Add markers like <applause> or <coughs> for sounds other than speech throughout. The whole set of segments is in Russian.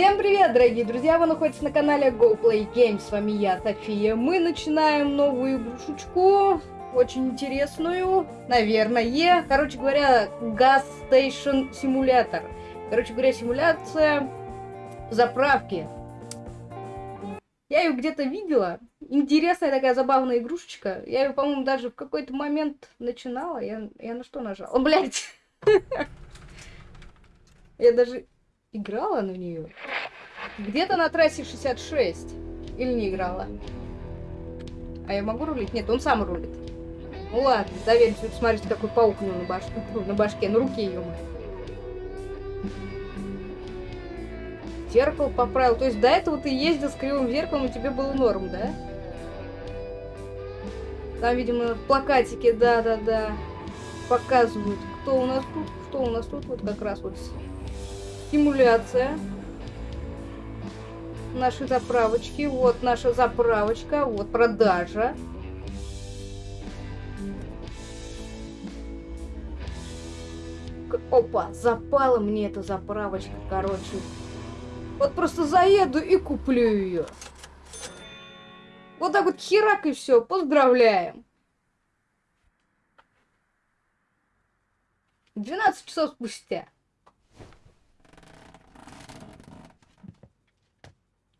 Всем привет, дорогие друзья! Вы находитесь на канале Go Games. С вами я, София. Мы начинаем новую игрушечку. Очень интересную, наверное. Короче говоря, Gas Station Simulator. Короче говоря, симуляция заправки. Я ее где-то видела. Интересная такая забавная игрушечка. Я ее, по-моему, даже в какой-то момент начинала. Я, я на что нажала? Блять! <laughs> Я даже играла на нее. Где-то на трассе 66. Или не играла? А я могу рулить? Нет, он сам рулит. Ну ладно, доверимся. Смотрите, какой паук у него на башке. <laughs> На башке, на руке ее. Зеркало поправил. То есть до этого ты ездил с кривым зеркалом, и тебе было норм, да? Там, видимо, плакатики, да-да-да, показывают, кто у нас тут, что у нас тут. Вот как раз вот симуляция нашей заправочки. Вот наша заправочка, вот продажа. Опа, запала мне эта заправочка, короче. Вот просто заеду и куплю ее. Вот так вот херак и все. Поздравляем. 12 часов спустя.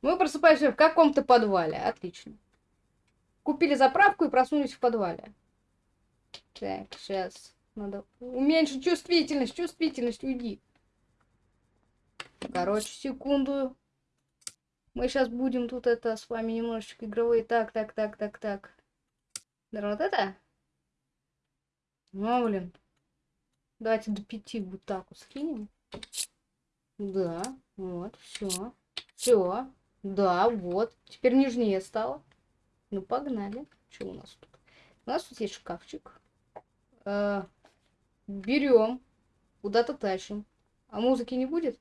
Мы просыпаемся в каком-то подвале. Отлично. Купили заправку и проснулись в подвале. Так, сейчас. Надо уменьшить чувствительность. Чувствительность, уйди. Короче, секунду. Мы сейчас будем тут это с вами немножечко игровые. Так, так, так, так, так. Да, вот это? Ну, блин. Давайте до пяти вот так вот скинем. Да, вот, все. Все. Да, вот. Теперь нежнее стало. Ну, погнали. Что у нас тут? У нас тут есть шкафчик. Э, берем. Куда-то тащим. А музыки не будет?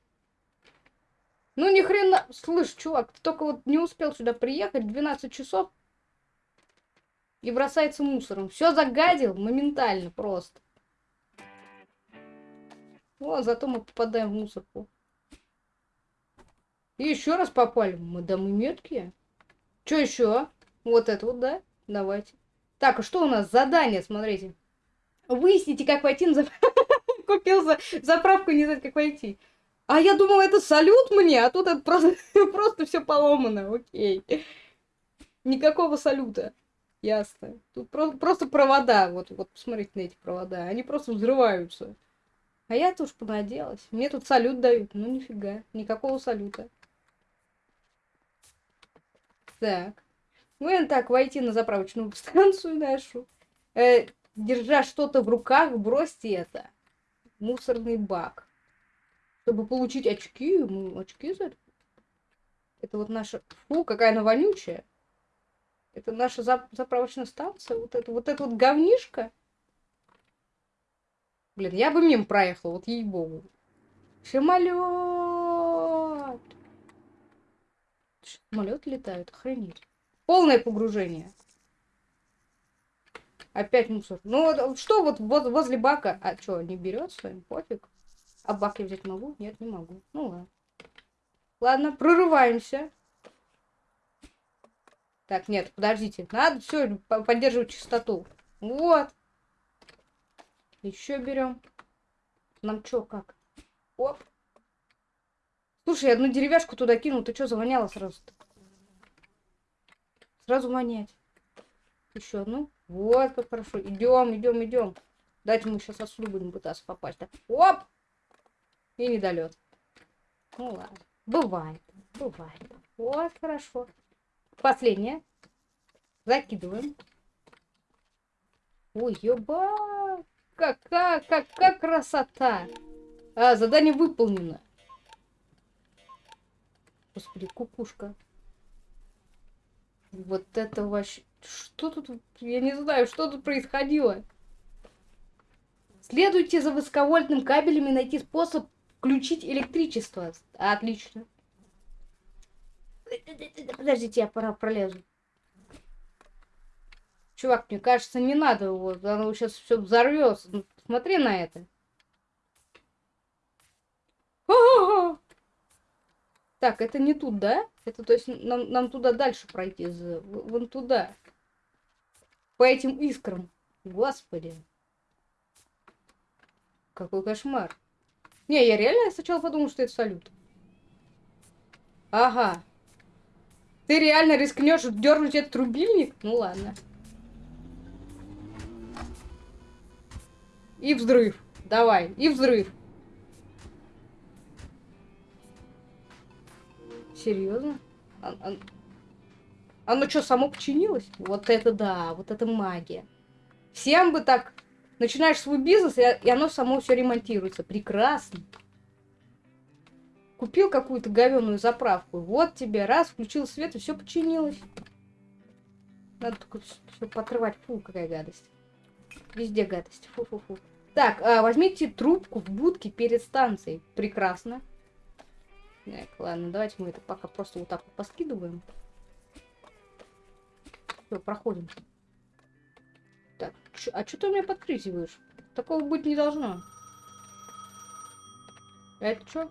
Ну, ни хрена... Слышь, чувак, ты только вот не успел сюда приехать. 12 часов. И бросается мусором. Все загадил моментально просто. О, зато мы попадаем в мусорку. И еще раз попали. Мы, да мы меткие. Что еще? Вот это вот, да? Давайте. Так, а что у нас? Задание, смотрите. Выясните, как войти на заправку. <laughs> Купил за... заправку, не знаю, как войти. А я думала, это салют мне, а тут это просто, <laughs> просто все поломано. Окей. Никакого салюта. Ясно. Тут про просто провода. Вот, вот посмотрите на эти провода. Они просто взрываются. А я-то уж понадеялась. Мне тут салют дают. Ну нифига. Никакого салюта. Так. Мы так войти на заправочную станцию нашу. Э, держа что-то в руках, бросьте это. Мусорный бак. Чтобы получить очки, мы очки за это. Это вот наша... Фу, какая она вонючая. Это наша зап заправочная станция. Вот это вот это вот говнишко. Блин, я бы мимо проехал, вот ей-богу. Самолет. Самолеты летают, охренеть. Полное погружение. Опять мусор. Ну, что вот возле бака? А что, не берет с вами? Пофиг. А бак я взять могу? Нет, не могу. Ну ладно. Ладно, прорываемся. Так, нет, подождите. Надо все поддерживать чистоту. Вот. Еще берем. Нам что, как? Оп. Слушай, одну деревяшку туда кинул, ты что завоняло сразу -то? Сразу вонять. Еще одну. Вот как хорошо. Идем, идем, идем. Дайте мы сейчас отсюда будем пытаться попасть. Так. Оп! И недолет. Ну ладно. Бывает. Бывает. Вот, хорошо. Последнее. Закидываем. Ой, ёба! Какая, какая красота! А, задание выполнено. Господи, кукушка. Вот это вообще... Что тут... Я не знаю, что тут происходило. Следуйте за высоковольтным кабелем и найти способ включить электричество. Отлично. Подождите, я пора пролезу. Чувак, мне кажется, не надо его. Оно сейчас все взорвется. Смотри на это. Так, это не тут, да? Это, то есть, нам, нам туда дальше пройти, вон туда. По этим искрам. Господи. Какой кошмар. Не, я реально сначала подумал, что это салют. Ага. Ты реально рискнешь дернуть этот рубильник? Ну ладно. И взрыв. Давай, и взрыв. Серьезно? А- а- Оно что, само починилось? Вот это да, вот это магия. Всем бы так начинаешь свой бизнес, и, оно само все ремонтируется. Прекрасно. Купил какую-то говенную заправку. Вот тебе, раз, включил свет, и все починилось. Надо только все покрывать. Фу, какая гадость. Везде гадость. Фу-фу-фу. Так, а, возьмите трубку в будке перед станцией. Прекрасно. Так, ладно, давайте мы это пока просто вот так вот поскидываем. Все, проходим. Так, а что ты у меня подкрызиваешь? Такого быть не должно. Это что?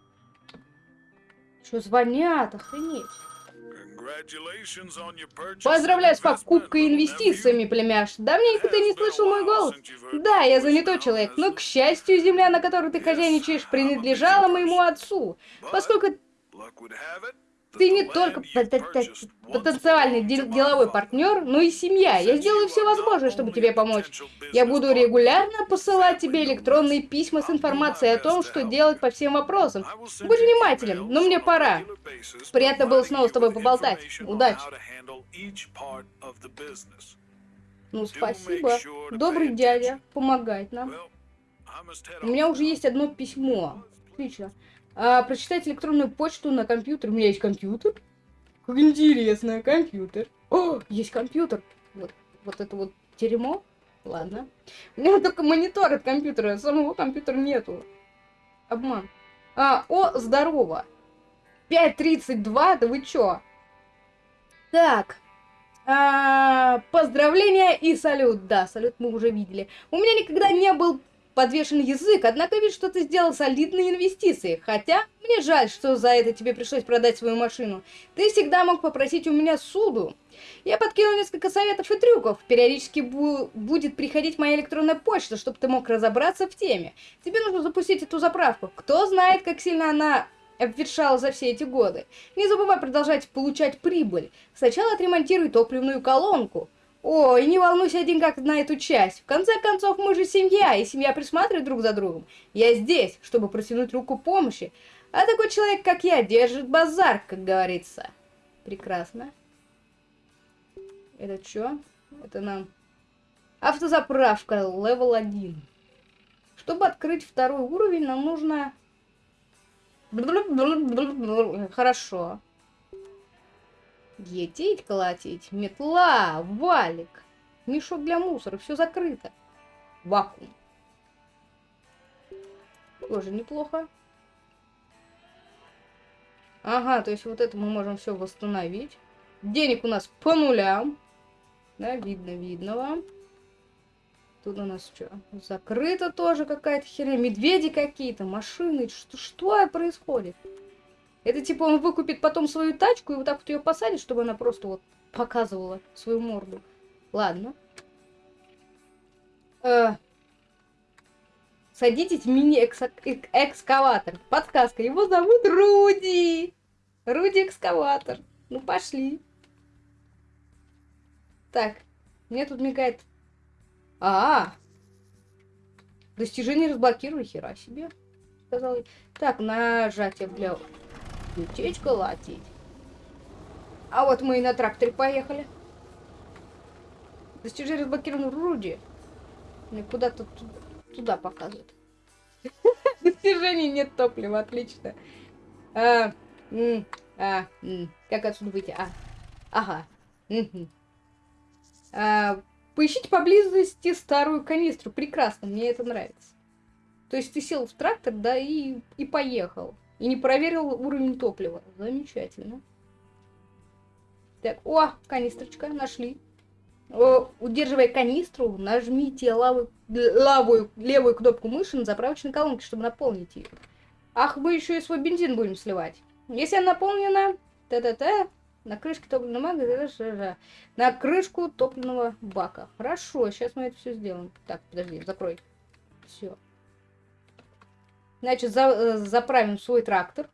Что звонят? Охренеть. Поздравляю с покупкой инвестициями, племяш. Давненько ты не слышал мой голос. Да, я занятой человек, но, к счастью, земля, на которой ты хозяйничаешь, принадлежала моему отцу. Поскольку ты не только пот- пот- потенциальный дел- деловой партнер, но и семья. Я сделаю все возможное, чтобы тебе помочь. Я буду регулярно посылать тебе электронные письма с информацией о том, что делать по всем вопросам. Будь внимателен, но мне пора. Приятно было снова с тобой поболтать. Удачи. Ну, спасибо. Добрый дядя, помогает нам. У меня уже есть одно письмо. Отлично. А, прочитать электронную почту на компьютер. У меня есть компьютер. Как интересно, компьютер. О, есть компьютер. Вот, вот это вот дерьмо. Ладно. У меня <laughs> только монитор от компьютера, самого компьютера нету. Обман. А, о, здорово. 5.32, да вы чё? Так. А, поздравления и салют. Да, салют мы уже видели. У меня никогда не был подвешен язык, однако вид, что ты сделал солидные инвестиции. Хотя, мне жаль, что за это тебе пришлось продать свою машину. Ты всегда мог попросить у меня суду. Я подкинул несколько советов и трюков. Периодически бу- будет приходить моя электронная почта, чтобы ты мог разобраться в теме. Тебе нужно запустить эту заправку. Кто знает, как сильно она обветшала за все эти годы. Не забывай продолжать получать прибыль. Сначала отремонтируй топливную колонку. Ой, не волнуйся о деньгах на эту часть. В конце концов, мы же семья, и семья присматривает друг за другом. Я здесь, чтобы протянуть руку помощи. А такой человек, как я, держит базар, как говорится. Прекрасно. Это что? Это нам... Автозаправка, level 1. Чтобы открыть второй уровень, нам нужно... Хорошо. Етить, колотить, метла, валик, мешок для мусора, все закрыто. Вакуум. Тоже неплохо. Ага, то есть вот это мы можем все восстановить. Денег у нас по нулям. Да, видно, видно вам. Тут у нас что? Закрыто тоже какая-то херня. Медведи какие-то, машины. Что, что происходит? Это типа он выкупит потом свою тачку и вот так вот ее посадит, чтобы она просто вот показывала свою морду. Ладно. Э, Садитесь в мини-экскаватор. Подсказка. Его зовут Руди. Руди-экскаватор. Ну, пошли. Так. Мне тут мигает. А, -а, -а. Достижение разблокировали. Хера себе. Сказал. я. Так, нажатие для Лететь, колотить. А вот мы и на тракторе поехали. Достижение разблокировано Руди. Мне куда-то ту- туда показывает. Достижений <laughs> нет топлива, отлично. А, м, а, м, как отсюда выйти? А, ага. мгм. А, поищите поблизости старую канистру. Прекрасно, мне это нравится. То есть ты сел в трактор, да, и, и поехал. И не проверил уровень топлива. Замечательно. Так, о, канистрочка, нашли. О, удерживая канистру, нажмите лаву, лавую, левую кнопку мыши на заправочной колонке, чтобы наполнить ее. Ах, мы еще и свой бензин будем сливать. Если она наполнена, та-та-та, на крышке топливного бака, на крышку топливного бака. Хорошо, сейчас мы это все сделаем. Так, подожди, закрой. Все. Значит, за, э, заправим свой трактор.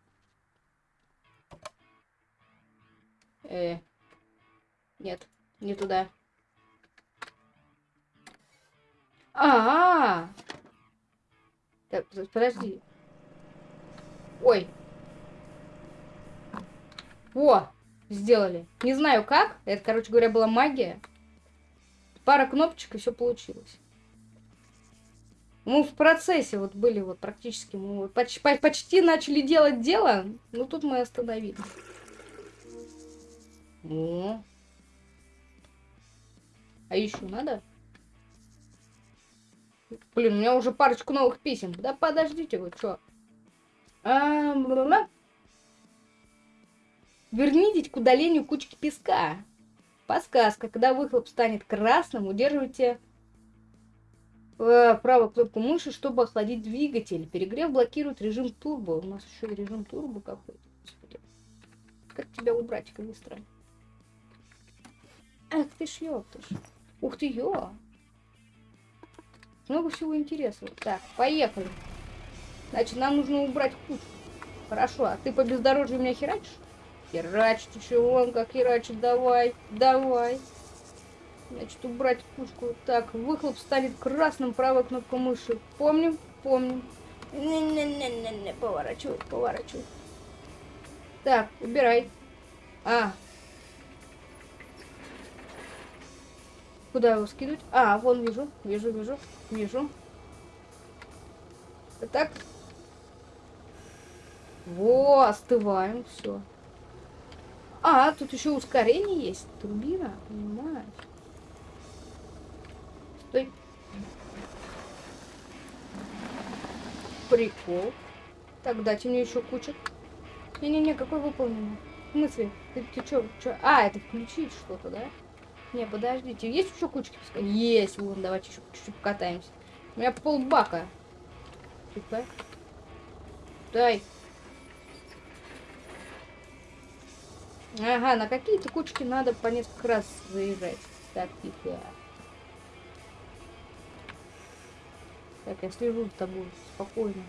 Э, нет, не туда. А, -а, -а. Так, подожди. Ой. О, сделали. Не знаю как. Это, короче говоря, была магия. Пара кнопочек и все получилось. Мы в процессе вот были вот практически. Мы почти, почти начали делать дело, но тут мы остановились. О. А еще надо? Блин, у меня уже парочку новых писем. Да подождите вы, что? А, Вернитесь к удалению кучки песка. Подсказка. Когда выхлоп станет красным, удерживайте э, правую кнопку мыши, чтобы охладить двигатель. Перегрев блокирует режим турбо. У нас еще и режим турбо какой-то. Как тебя убрать, канистра? Ах ты ж ёптыш. Ух ты, ё. Много всего интересного. Так, поехали. Значит, нам нужно убрать кучку. Хорошо, а ты по бездорожью меня херачишь? Херач, ты чего, он как херачит, давай, давай. Значит, убрать кучку. Так, выхлоп станет красным, правая кнопка мыши. Помним? Помним. Не-не-не-не-не, поворачивай, поворачивай. Так, убирай. А. Куда его скинуть? А, вон вижу, вижу, вижу, вижу. Так. Во, остываем, все. А, тут еще ускорение есть. Турбина, понимаешь? Стой. Прикол. Так, дайте мне еще кучу. Не-не-не, какой выполненный? В смысле? Ты, ты что? Чё? А, это включить что-то, да? Не, подождите. Есть еще кучки песка? Есть. Вон, давайте еще чуть-чуть покатаемся. У меня полбака. Тихо. Дай. Ага, на какие-то кучки надо по несколько раз заезжать. Так, тихо. Так, я слежу за тобой. Спокойно.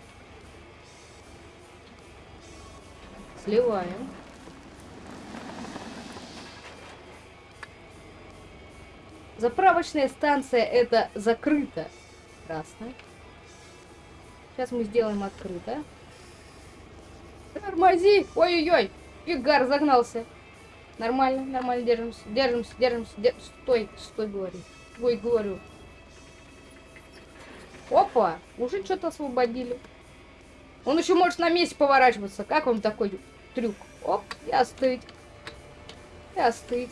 Сливаем. Заправочная станция это закрыто. Красная. Сейчас мы сделаем открыто. Тормози! Ой-ой-ой! Игар загнался. Нормально, нормально, держимся, держимся, держимся, дер... Стой, стой, говорю. Ой, говорю. Опа, уже что-то освободили. Он еще может на месте поворачиваться. Как вам такой трюк? Оп, и остыть. И остыть.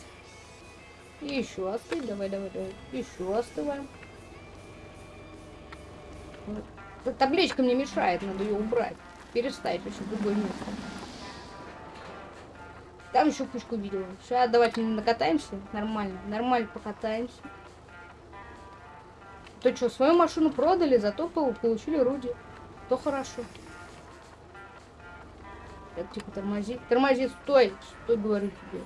И еще остыть. Давай, давай, давай. Еще остываем. Вот. Табличка мне мешает, надо ее убрать. Переставить вообще в другое место. Там еще пушку видела. Сейчас давайте накатаемся. Нормально. Нормально покатаемся. То что, свою машину продали, зато получили руди. То хорошо. Так, тихо, тормози. Тормози, стой. Стой, говорю тебе.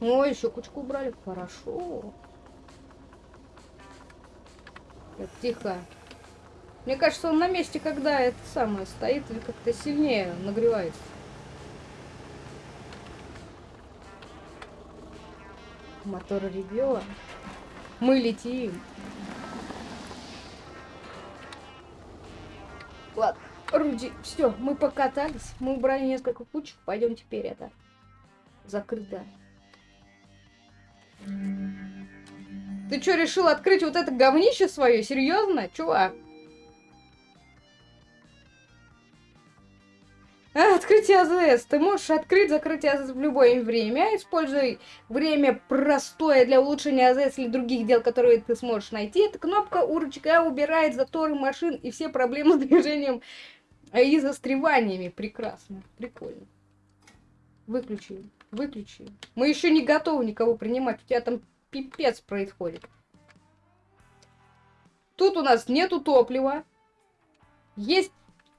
Ой, еще кучку убрали. Хорошо. Так, тихо. Мне кажется, он на месте, когда это самое стоит, или как-то сильнее нагревается. Мотор ревет. Мы летим. Ладно, Руди, все, мы покатались. Мы убрали несколько кучек. Пойдем теперь это закрыто. Ты что, решил открыть вот это говнище свое? Серьезно, чувак? Открытие АЗС. Ты можешь открыть, закрыть АЗС в любое время. Используй время простое для улучшения АЗС или других дел, которые ты сможешь найти. Эта кнопка у рычага убирает заторы машин и все проблемы с движением и застреваниями. Прекрасно. Прикольно. Выключи. Выключи. Мы еще не готовы никого принимать. У тебя там пипец происходит. Тут у нас нету топлива. Есть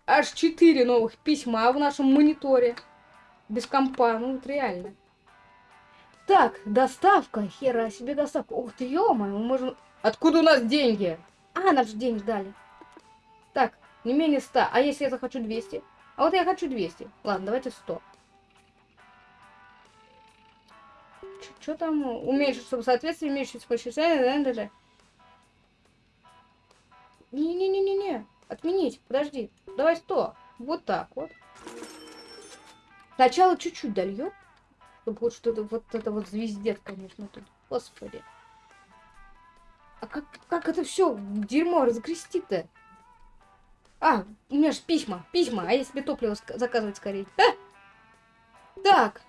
аж 4 новых письма в нашем мониторе. Без компа, ну вот реально. Так, доставка. Хера себе доставка. Ух ты, ё мы можем... Откуда у нас деньги? А, нас же денег дали. Так, не менее 100. А если я захочу 200? А вот я хочу 200. Ладно, давайте 100. Что там? Уменьшить, чтобы соответствие имеющееся почисление. Не-не-не-не-не. Отменить. Подожди. Давай 100. Вот так вот. Сначала чуть-чуть дольем. Чтобы вот что-то, вот это вот звездец, конечно, тут. Господи. А как, как это все дерьмо разгрести-то? А, у меня же письма, письма, а я себе топливо заказывать скорее. А! Так.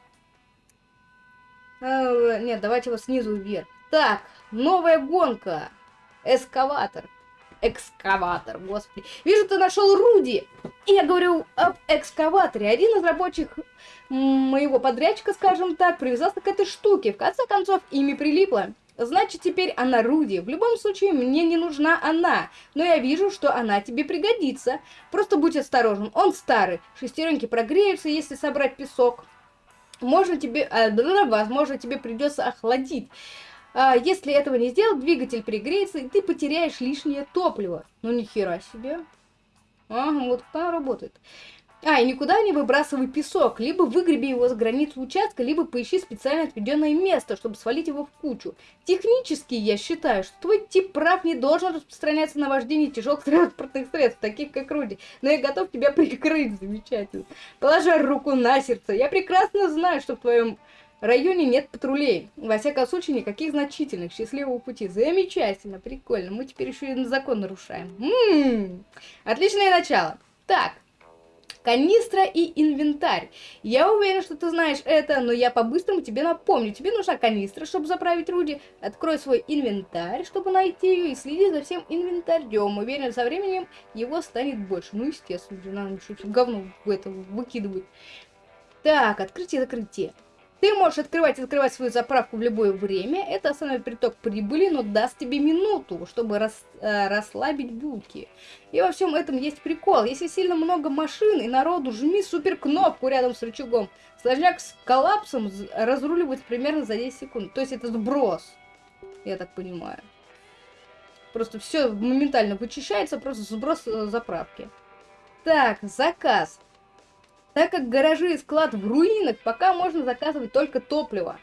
А, нет, давайте его снизу вверх. Так, новая гонка. Эскаватор. Экскаватор, господи. Вижу, ты нашел Руди. И я говорю об экскаваторе. Один из рабочих моего подрядчика, скажем так, привязался к этой штуке. В конце концов, ими прилипло. Значит, теперь она Руди. В любом случае, мне не нужна она. Но я вижу, что она тебе пригодится. Просто будь осторожен. Он старый. Шестеренки прогреются, если собрать песок. Можно тебе... Э, возможно, тебе придется охладить. А, если этого не сделать, двигатель пригреется, и ты потеряешь лишнее топливо. Ну, ни хера себе. Ага, вот так работает. А, и никуда не выбрасывай песок. Либо выгреби его с границы участка, либо поищи специально отведенное место, чтобы свалить его в кучу. Технически я считаю, что твой тип прав не должен распространяться на вождение тяжелых <laughs> транспортных средств, таких как Руди. Но я готов тебя <laughs> прикрыть, замечательно. Положа руку на сердце, я прекрасно знаю, что в твоем районе нет патрулей. Во всяком случае, никаких значительных. Счастливого пути. Замечательно, прикольно. Мы теперь еще и закон нарушаем. М-м-м. Отличное начало. Так, канистра и инвентарь. Я уверен, что ты знаешь это, но я по-быстрому тебе напомню. Тебе нужна канистра, чтобы заправить Руди. Открой свой инвентарь, чтобы найти ее, и следи за всем инвентарем. Уверен, со временем его станет больше. Ну, естественно, надо еще говно в это выкидывать. Так, открытие и закрытие. Ты можешь открывать и закрывать свою заправку в любое время. Это основной приток прибыли, но даст тебе минуту, чтобы рас, э, расслабить булки. И во всем этом есть прикол. Если сильно много машин и народу, жми супер кнопку рядом с рычагом. Сложняк с коллапсом разруливается примерно за 10 секунд. То есть это сброс, я так понимаю. Просто все моментально вычищается, просто сброс э, заправки. Так, заказ. Так как гаражи и склад в руинах, пока можно заказывать только топливо.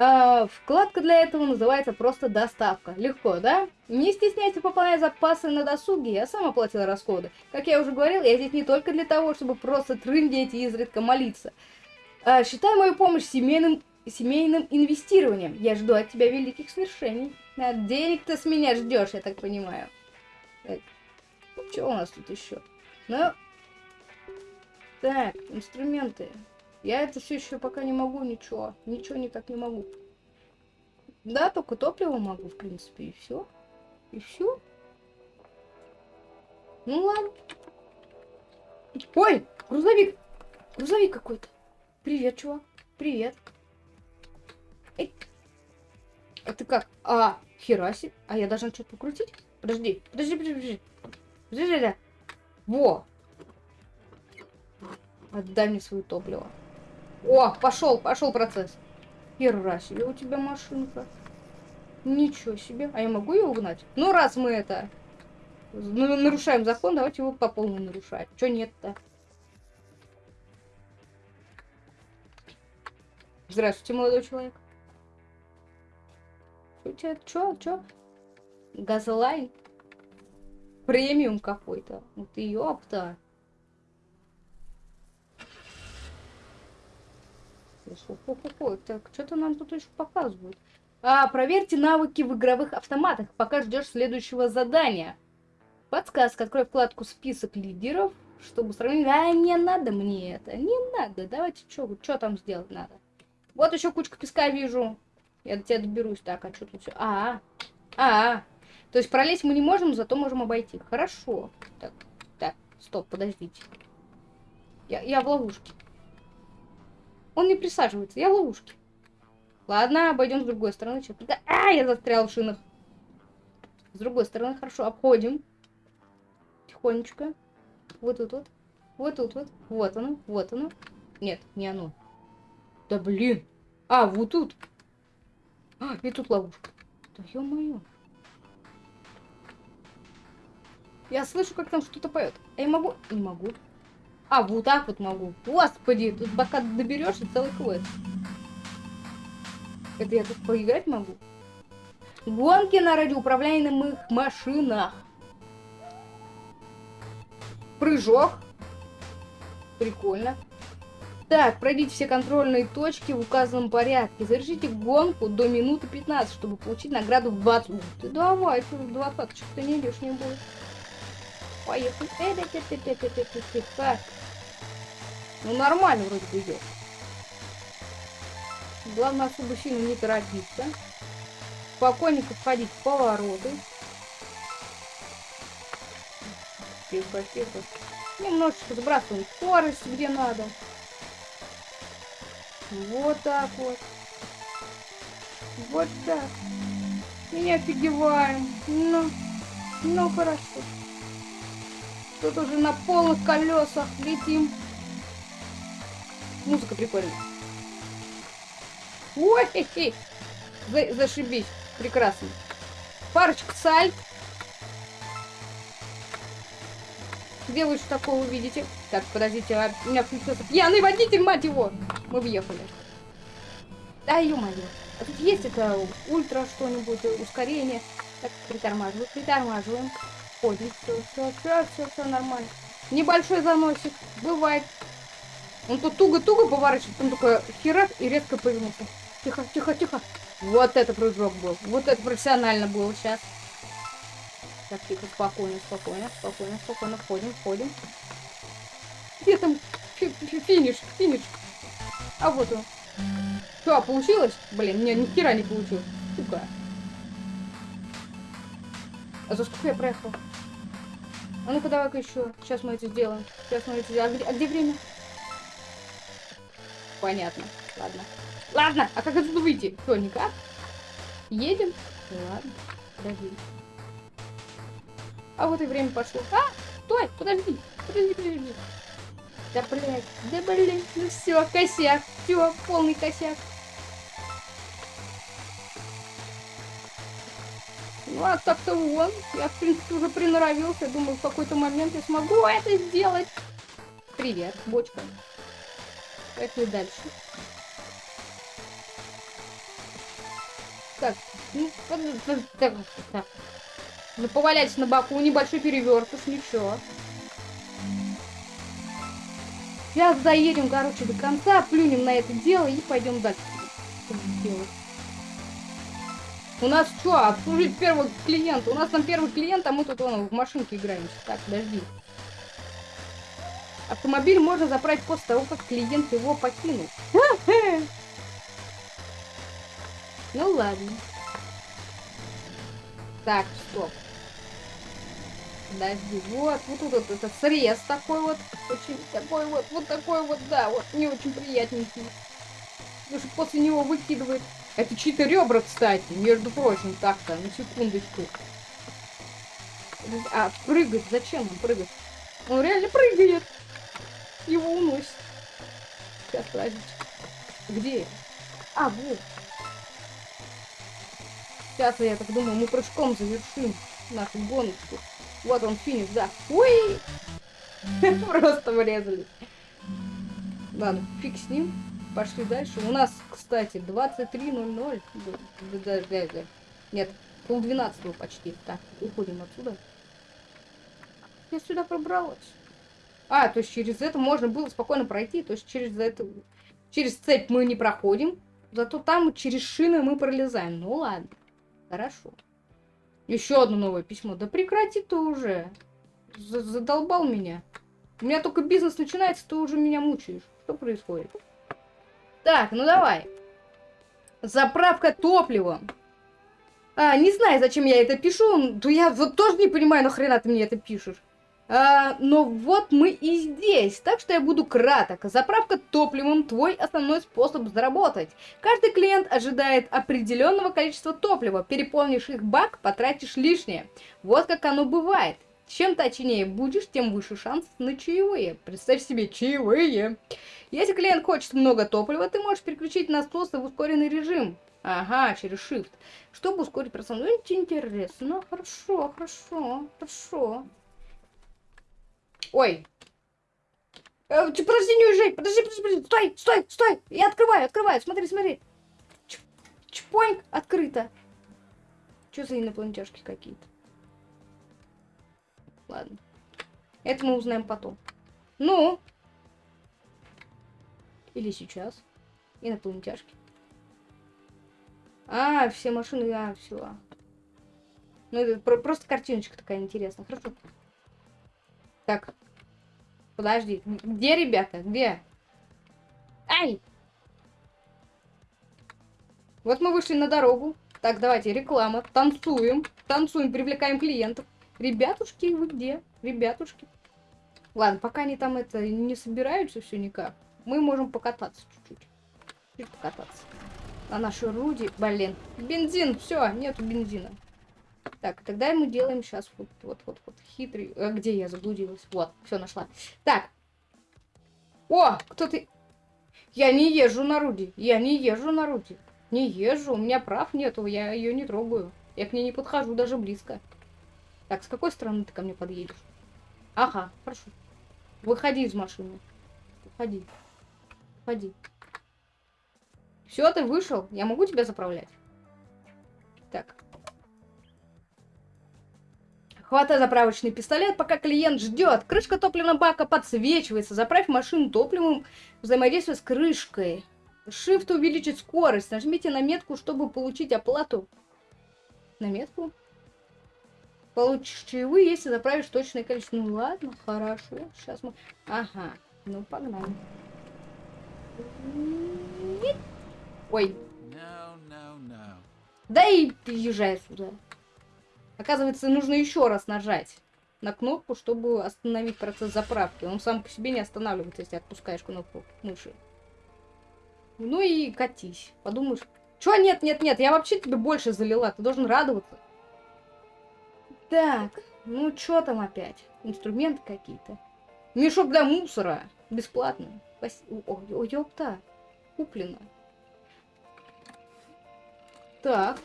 А, вкладка для этого называется просто доставка. Легко, да? Не стесняйся пополнять запасы на досуге, я сам оплатил расходы. Как я уже говорил, я здесь не только для того, чтобы просто трындеть и изредка молиться. А, считай мою помощь семейным, семейным инвестированием. Я жду от тебя великих свершений. А, денег ты с меня ждешь, я так понимаю. Так, что у нас тут еще? Ну, так, инструменты. Я это все еще пока не могу ничего. Ничего никак не могу. Да, только топливо могу, в принципе, и все. И все. Ну ладно. Ой, грузовик. Грузовик какой-то. Привет, чувак. Привет. Эй. А ты как? А, хераси. А я должна что-то покрутить? Подожди, подожди, подожди, подожди. Подожди, подожди. Во, Отдай мне свое топливо. О, пошел, пошел процесс. Хера себе у тебя машинка. Ничего себе. А я могу ее угнать? Ну, раз мы это нарушаем закон, давайте его по полной нарушать. Че нет-то? Здравствуйте, молодой человек. У тебя чё, чё? Газлайн? Премиум какой-то. Вот ёпта. Так, что-то нам тут еще показывают. А, проверьте навыки в игровых автоматах, пока ждешь следующего задания. Подсказка. Открой вкладку «Список лидеров», чтобы сравнить... А, не надо мне это. Не надо. Давайте, что там сделать надо? Вот еще кучка песка вижу. Я до тебя доберусь. Так, а что тут все? А, а, а. То есть пролезть мы не можем, зато можем обойти. Хорошо. Так, так, стоп, подождите. Я, я в ловушке. Он не присаживается, я в ловушке. Ладно, обойдем с другой стороны. Что -то... А, я застрял в шинах. С другой стороны, хорошо, обходим. Тихонечко. Вот тут вот. Вот тут вот. Вот оно, вот оно. Нет, не оно. Да блин. А, вот тут. А, и тут ловушка. Да ё-моё. Я слышу, как там что-то поет. А я могу? Не могу. А, вот так вот могу. Господи, тут пока доберешься целый квест. Это я тут поиграть могу? Гонки на радиоуправляемых машинах. Прыжок. Прикольно. Так, пройдите все контрольные точки в указанном порядке. Завершите гонку до минуты 15, чтобы получить награду в 20. Ух ты, давай, ты в 20, что ты не идешь, не будет. Поехали. Э, Ну, нормально вроде бы идет. Главное особо сильно не торопиться. Спокойненько входить в повороты. Тихо, тихо. Немножечко сбрасываем скорость, где надо. Вот так вот. Вот так. И не офигеваем. Ну, ну хорошо. Тут уже на полных колесах летим. Музыка прикольная. Ой, хе -хе. За зашибись. Прекрасно. Парочка сальт. Где вы что такого увидите? Так, подождите, а у меня включился пьяный водитель, мать его! Мы въехали. Да, ё-моё. А тут есть это ультра что-нибудь, ускорение. Так, притормаживаем, притормаживаем. Ходим, все, все, все, все, все нормально. Небольшой заносик, бывает. Он тут туго-туго поворачивает, потом только херак и резко повернулся. Тихо, тихо, тихо. Вот это прыжок был. Вот это профессионально было сейчас. Так, тихо, спокойно, спокойно, спокойно, спокойно. Входим, входим. Где там фи фи финиш, финиш? А вот он. Что, получилось? Блин, не, ни хера не получилось. Сука. А за сколько я проехал? А ну-ка давай-ка еще. Сейчас мы это сделаем. Сейчас мы это сделаем. А где, а где время? Понятно. Ладно. Ладно, а как отсюда выйти? Что, никак? Едем? Ладно. Подожди. А вот и время пошло. А! Стой! Подожди! Подожди, подожди. Да блядь, да блядь, ну все, косяк, все, полный косяк. Ну а так-то вон, я в принципе уже приноровился, думаю, в какой-то момент я смогу это сделать. Привет, бочка. Поехали дальше. Так, ну, так, так. Ну, поваляйся на боку, небольшой перевертыш, ничего. Сейчас заедем, короче, до конца, плюнем на это дело и пойдем дальше. У нас что, обслужить первого клиента? У нас там первый клиент, а мы тут вон, в машинке играем. Так, подожди. Автомобиль можно заправить после того, как клиент его покинул. <laughs> Ну ладно. Так, стоп. Подожди, вот, вот тут вот этот срез такой вот, очень такой вот, вот такой вот, да, вот, не очень приятненький. Потому что после него выкидывает. Это чьи-то ребра, кстати, между прочим, так-то, на секундочку. А, прыгать, зачем он прыгать? Он реально прыгает. Его уносит. Сейчас, подождите. Где? А, вот. Сейчас, я так думаю, мы прыжком завершим нашу гоночку. Вот он, финиш, да. Ой! <laughs> Просто врезали. Ладно, фиг с ним. Пошли дальше. У нас, кстати, 23.00. Нет, пол 12 почти. Так, уходим отсюда. Я сюда пробралась. А, то есть через это можно было спокойно пройти. То есть через это... Через цепь мы не проходим. Зато там через шины мы пролезаем. Ну ладно. Хорошо. Еще одно новое письмо. Да прекрати ты уже. З Задолбал меня. У меня только бизнес начинается, ты уже меня мучаешь. Что происходит? Так, ну давай. Заправка топливом. А, не знаю, зачем я это пишу. То я вот тоже не понимаю, нахрена ты мне это пишешь. А, но вот мы и здесь, так что я буду краток. Заправка топливом – твой основной способ заработать. Каждый клиент ожидает определенного количества топлива. Переполнишь их бак, потратишь лишнее. Вот как оно бывает. Чем точнее будешь, тем выше шанс на чаевые. Представь себе, чаевые. Если клиент хочет много топлива, ты можешь переключить насосы в ускоренный режим. Ага, через Shift. Чтобы ускорить процесс. Ну, интересно. Хорошо, хорошо, хорошо. Ой. Э, подожди, не уезжай. Подожди, подожди, подожди. Стой, стой, стой. Я открываю, открываю. Смотри, смотри. Ч чпоньк, открыто. Что за инопланетяшки какие-то? Ладно. Это мы узнаем потом. Ну. Или сейчас. Инопланетяшки. А, все машины, а, все. Ну, это про просто картиночка такая интересная. Хорошо. Так. Подожди. Где ребята? Где? Ай! Вот мы вышли на дорогу. Так, давайте, реклама. Танцуем. Танцуем, привлекаем клиентов. Ребятушки, вы где? Ребятушки. Ладно, пока они там это не собираются все никак, мы можем покататься чуть-чуть. Чуть покататься. На нашей Руди, блин. Бензин, все, нету бензина. Так, тогда мы делаем сейчас вот, вот, вот, хитрый. А где я заблудилась? Вот, все нашла. Так. О, кто ты? Я не езжу на Руди. Я не езжу на Руди. Не езжу, у меня прав нету, я ее не трогаю. Я к ней не подхожу даже близко. Так, с какой стороны ты ко мне подъедешь? Ага, хорошо. Выходи из машины. Выходи. Выходи. Все, ты вышел. Я могу тебя заправлять? Так. Хватай заправочный пистолет, пока клиент ждет. Крышка топливного бака подсвечивается. Заправь машину топливом, взаимодействуя с крышкой. Shift увеличить скорость. Нажмите на метку, чтобы получить оплату. На метку? Получишь чаевые, если заправишь точное количество. Ну ладно, хорошо. Сейчас мы... Ага, ну погнали. Ой. No, no, no. Да и езжай сюда. Оказывается, нужно еще раз нажать на кнопку, чтобы остановить процесс заправки. Он сам по себе не останавливается, если отпускаешь кнопку мыши. Ну и катись. Подумаешь, чё нет, нет, нет, я вообще тебе больше залила, ты должен радоваться. Так, ну чё там опять? Инструменты какие-то. Мешок для мусора. Бесплатно. О, о, ёпта. Куплено. Так.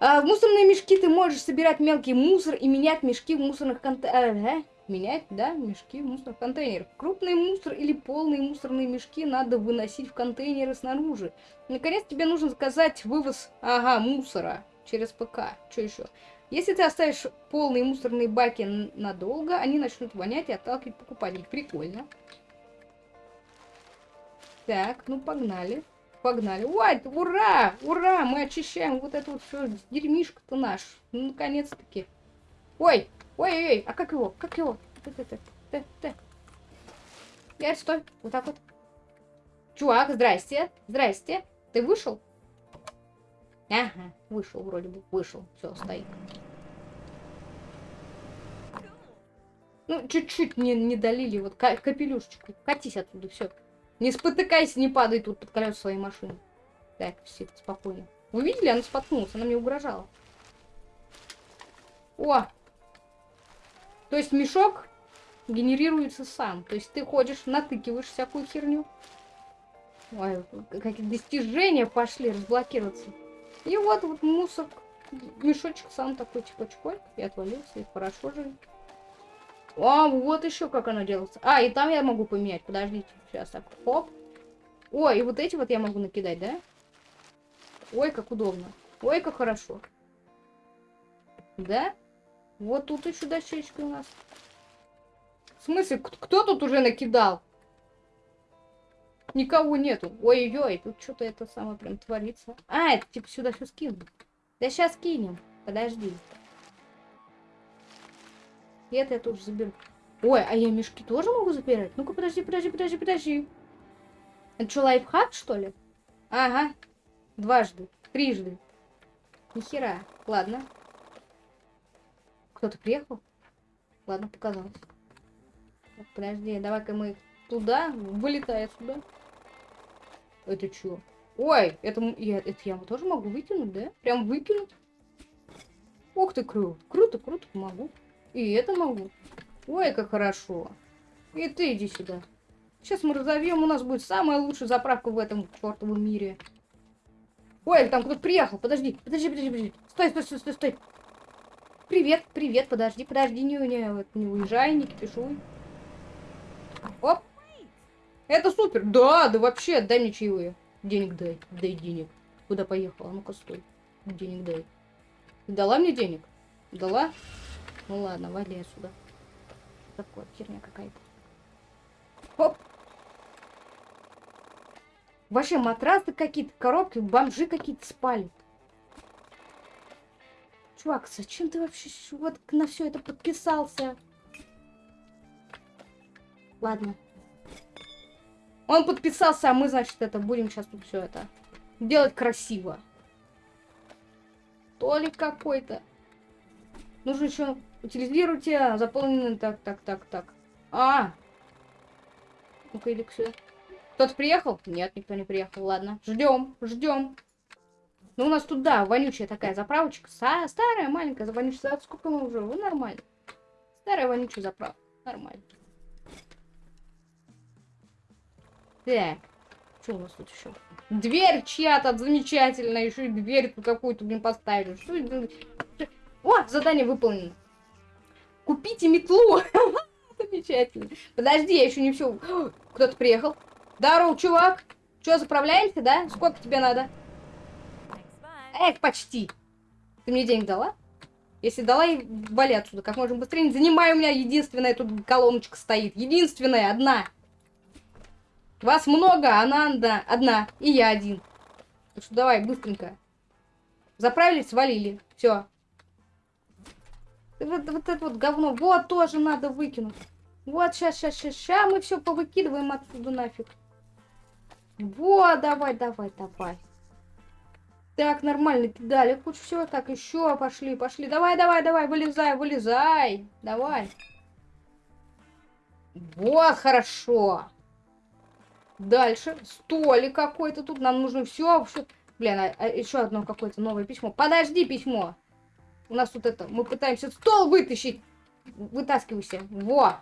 А в мусорные мешки ты можешь собирать мелкий мусор и менять мешки в мусорных контейнерах. Менять, да, мешки в мусорных контейнерах. Крупный мусор или полные мусорные мешки надо выносить в контейнеры снаружи. Наконец тебе нужно заказать вывоз, ага, мусора через ПК. Что еще? Если ты оставишь полные мусорные баки надолго, они начнут вонять и отталкивать покупателей. Прикольно. Так, ну погнали. Погнали. Ой, ура! Ура! Мы очищаем вот это вот все дерьмишко-то наш. Ну, наконец-таки. Ой! Ой-ой-ой! А как его? Как его? Я стой. Вот так вот. Чувак, здрасте. Здрасте. Ты вышел? Ага, вышел вроде бы. Вышел. Все, стоит. Ну, чуть-чуть не, не долили. Вот капелюшечку. Катись оттуда, все. Не спотыкайся, не падай тут под колеса своей машины. Так, все, спокойно. Вы видели? Она споткнулась, она мне угрожала. О! То есть мешок генерируется сам. То есть ты ходишь, натыкиваешь всякую херню. Ой, какие достижения пошли разблокироваться. И вот вот мусор, мешочек сам такой типа чпок и отвалился, и хорошо же. А, вот еще как оно делается. А, и там я могу поменять. Подождите, сейчас так. Хоп. Ой, и вот эти вот я могу накидать, да? Ой, как удобно. Ой, как хорошо. Да? Вот тут еще дощечки у нас. В смысле, кто тут уже накидал? Никого нету. Ой-ой-ой, тут что-то это самое прям творится. А, это типа сюда все скинут. Да сейчас кинем. Подожди. И это я тоже заберу. Ой, а я мешки тоже могу забирать? Ну-ка, подожди, подожди, подожди, подожди. Это что, лайфхак, что ли? Ага. Дважды. Трижды. Нихера. Ладно. Кто-то приехал? Ладно, показалось. Подожди, давай-ка мы туда, вылетай отсюда. Это что? Ой, это я, это я тоже могу выкинуть, да? Прям выкинуть? Ух ты, круто. Круто, круто, могу. И это могу. Ой, как хорошо. И ты иди сюда. Сейчас мы разовьем, у нас будет самая лучшая заправка в этом чертовом мире. Ой, там кто-то приехал. Подожди, подожди, подожди, подожди. Стой, стой, стой, стой, стой. Привет, привет, подожди, подожди, не, не, не уезжай, не кипишуй. Оп. Это супер. Да, да вообще, дай мне чаевые. Денег дай, дай денег. Куда поехала? Ну-ка, стой. Денег дай. Дала мне денег? Дала? Ну ладно, вали отсюда. Такое херня какая-то. Хоп. Вообще матрасы какие-то, коробки, бомжи какие-то спали. Чувак, зачем ты вообще вот на все это подписался? Ладно. Он подписался, а мы, значит, это будем сейчас тут все это делать красиво. Толик какой-то. Нужно еще утилизируйте заполненный так, так, так, так. А! Ну-ка, иди. Кто-то приехал? Нет, никто не приехал. Ладно, ждем, ждем. Ну, у нас тут, да, вонючая такая заправочка. Са старая, маленькая, вонючая. Сколько мы уже? Ну, нормально. Старая вонючая заправка. Нормально. Так. Что у нас тут еще? Дверь чья-то замечательная. Еще и дверь тут какую-то, блин, поставили. Что это? О, задание выполнено. Купите метлу. <laughs> Замечательно. Подожди, я еще не все. <gasps> Кто-то приехал. Здорово, чувак. Че, заправляемся, да? Сколько тебе надо? Эх, почти. Ты мне денег дала? Если дала, и вали отсюда как можно быстрее. Не занимай, у меня единственная тут колоночка стоит. Единственная, одна. Вас много, она одна. одна. И я один. Так что давай, быстренько. Заправились, свалили. Все. Вот, вот это вот говно. Вот тоже надо выкинуть. Вот, сейчас, сейчас, сейчас, сейчас мы все повыкидываем отсюда нафиг. Вот, давай, давай, давай. Так, нормально, педали. Хоть все, так, еще пошли, пошли. Давай, давай, давай, вылезай, вылезай. Давай. Вот, хорошо. Дальше. Столик какой-то тут. Нам нужно все. Блин, а, а еще одно какое-то новое письмо. Подожди, письмо. У нас тут это... Мы пытаемся стол вытащить. Вытаскивайся. Во.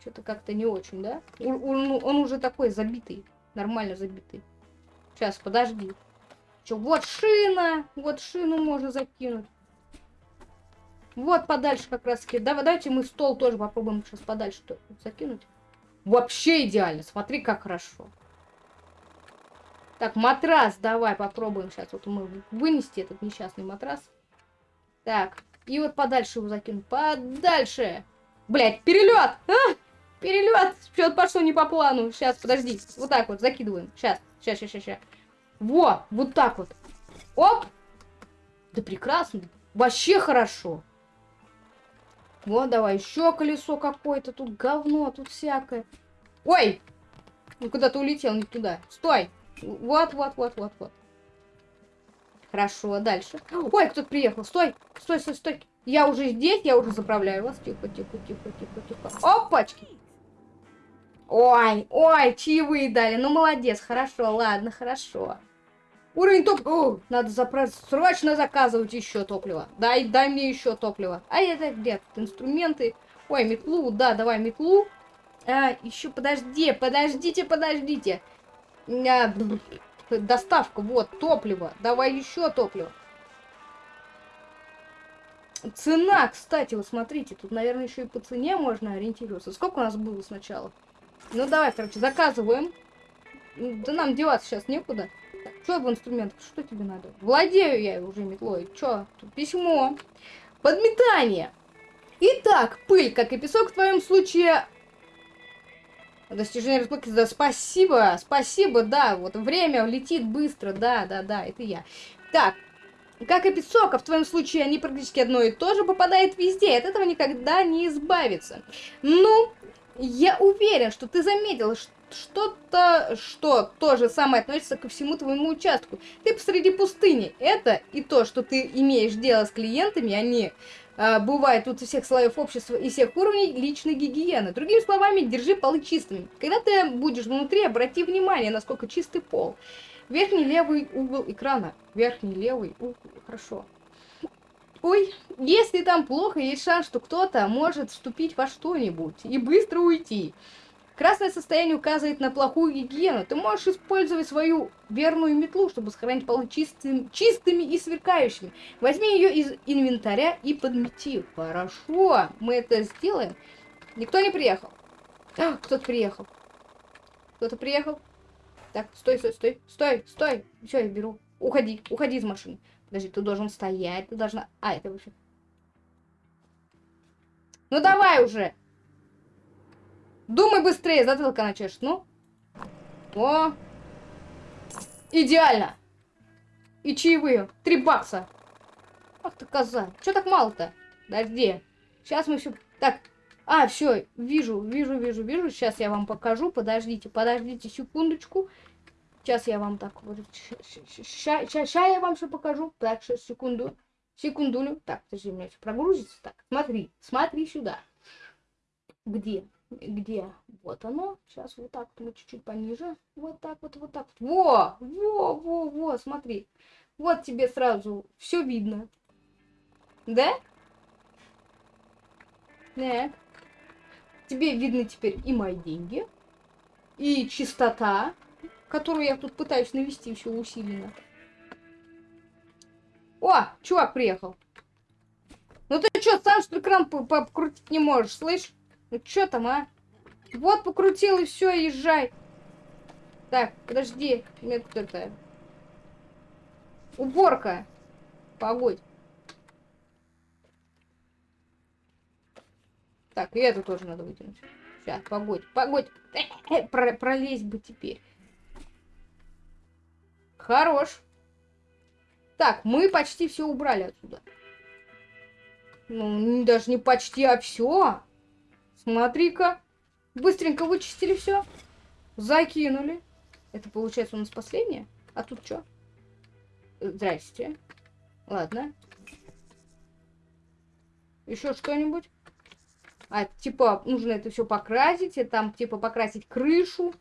Что-то как-то не очень, да? Он, он, уже такой забитый. Нормально забитый. Сейчас, подожди. Че, вот шина. Вот шину можно закинуть. Вот подальше как раз. Давай, давайте мы стол тоже попробуем сейчас подальше закинуть. Вообще идеально. Смотри, как хорошо. Так, матрас давай попробуем сейчас. Вот мы вынести этот несчастный матрас. Так, и вот подальше его закину. Подальше. Блять, перелет! А! Перелет! Что-то пошло не по плану. Сейчас, подожди. Вот так вот закидываем. Сейчас, сейчас, сейчас, сейчас. Во, вот так вот. Оп! Да прекрасно. Вообще хорошо. Вот, давай, еще колесо какое-то. Тут говно, тут всякое. Ой! Ну, куда ты улетел, не туда. Стой! Вот, вот, вот, вот, вот. Хорошо, дальше. Ой, кто-то приехал. Стой, стой, стой, стой. Я уже здесь, я уже заправляю вас. Тихо, тихо, тихо, тихо, тихо. Опачки! Ой, ой, чаевые дали. Ну, молодец, хорошо, ладно, хорошо. Уровень топ... О, надо заправить, срочно заказывать еще топливо. Дай, дай мне еще топливо. А это где? Инструменты. Ой, метлу, да, давай метлу. А, еще подожди, подождите, подождите. Доставка, вот, топливо. Давай еще топливо. Цена, кстати, вот смотрите, тут, наверное, еще и по цене можно ориентироваться. Сколько у нас было сначала? Ну, давай, короче, заказываем. Да нам деваться сейчас некуда. Что в инструментах? Что тебе надо? Владею я уже метлой. Что? Тут письмо. Подметание. Итак, пыль, как и песок в твоем случае... Достижение разблоки, да, спасибо, спасибо, да, вот время летит быстро, да, да, да, это я. Так, как и песок, а в твоем случае они практически одно и то же попадает везде, от этого никогда не избавиться. Ну, я уверен, что ты заметил что-то, что то же самое относится ко всему твоему участку. Ты посреди пустыни. Это и то, что ты имеешь дело с клиентами, они а, бывают тут у всех слоев общества и всех уровней личной гигиены. Другими словами, держи полы чистыми. Когда ты будешь внутри, обрати внимание, насколько чистый пол. Верхний левый угол экрана. Верхний левый угол. Хорошо. Ой, если там плохо, есть шанс, что кто-то может вступить во что-нибудь и быстро уйти. Красное состояние указывает на плохую гигиену. Ты можешь использовать свою верную метлу, чтобы сохранить полы чистым, чистыми и сверкающими. Возьми ее из инвентаря и подмети. Хорошо, мы это сделаем. Никто не приехал. А, кто-то приехал. Кто-то приехал. Так, стой, стой, стой, стой, стой. Все, я беру. Уходи, уходи из машины. Подожди, ты должен стоять, ты должна... А, это вообще... Ну давай уже! Думай быстрее, затылка начнешь. Ну. О. Идеально. И чаевые. Три бакса. Ах ты коза. Че так мало-то? Подожди. Сейчас мы все... Так. А, все. Вижу, вижу, вижу, вижу. Сейчас я вам покажу. Подождите, подождите секундочку. Сейчас я вам так вот... Сейчас я вам все покажу. Так, сейчас, секунду. Секундулю. Так, подожди, у меня все прогрузится. Так, смотри. Смотри сюда. Где? Где? Вот оно. Сейчас вот так мы чуть-чуть пониже. Вот так вот, вот так. Во! Во, во, во, смотри. Вот тебе сразу все видно. Да? Так. Тебе видны теперь и мои деньги, и чистота, которую я тут пытаюсь навести все усиленно. О, чувак приехал. Ну ты что, сам что экран покрутить не можешь, слышь? Ну что там, а? Вот покрутил и все, езжай. Так, подожди. Мне тут это... Уборка. Погодь. Так, и эту тоже надо вытянуть. Сейчас, погодь, погодь. <coughs> Про пролезь бы теперь. Хорош. Так, мы почти все убрали отсюда. Ну, даже не почти, а все. Смотри-ка. Быстренько вычистили все. Закинули. Это получается у нас последнее? А тут что? Здрасте. Ладно. Еще что-нибудь? А, типа, нужно это все покрасить. И там, типа, покрасить крышу.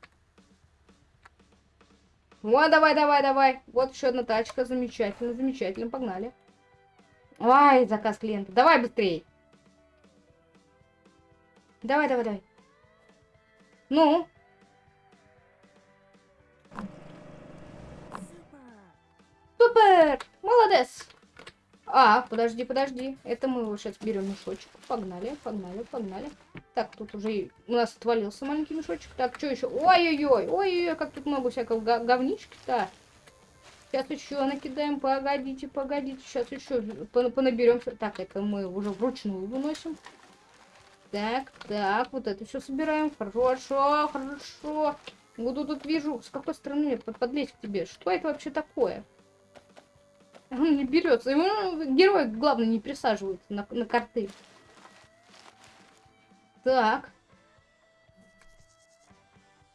Вот, давай, давай, давай. Вот еще одна тачка. Замечательно, замечательно. Погнали. Ай, заказ клиента. Давай быстрее. Давай, давай, давай. Ну? Супер! Молодец! А, подожди, подожди. Это мы его сейчас берем мешочек. Погнали, погнали, погнали. Так, тут уже у нас отвалился маленький мешочек. Так, что еще? Ой-ой-ой, ой-ой-ой, как тут много всякого говнички-то. Сейчас еще накидаем. Погодите, погодите. Сейчас еще понаберем. Так, это мы уже вручную выносим. Так, так, вот это все собираем. Хорошо, хорошо. Вот тут вижу, с какой стороны под подлезть к тебе. Что это вообще такое? <laughs> Он не берется. Ему герой, главное, не присаживается на, на карты. Так.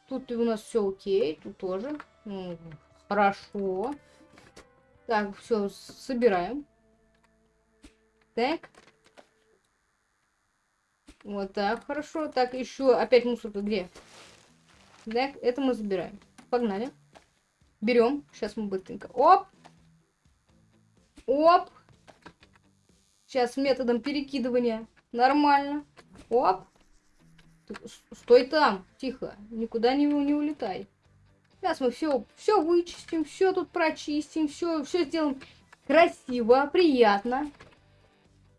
Тут у нас все окей. Тут тоже. Хорошо. Так, все, собираем. Так. Вот так, хорошо. Так, еще опять мусорка где? Так, это мы забираем. Погнали. Берем. Сейчас мы быстренько. Оп! Оп! Сейчас методом перекидывания. Нормально. Оп! Стой там. Тихо. Никуда не, не улетай. Сейчас мы все, все вычистим, все тут прочистим, все, все сделаем красиво, приятно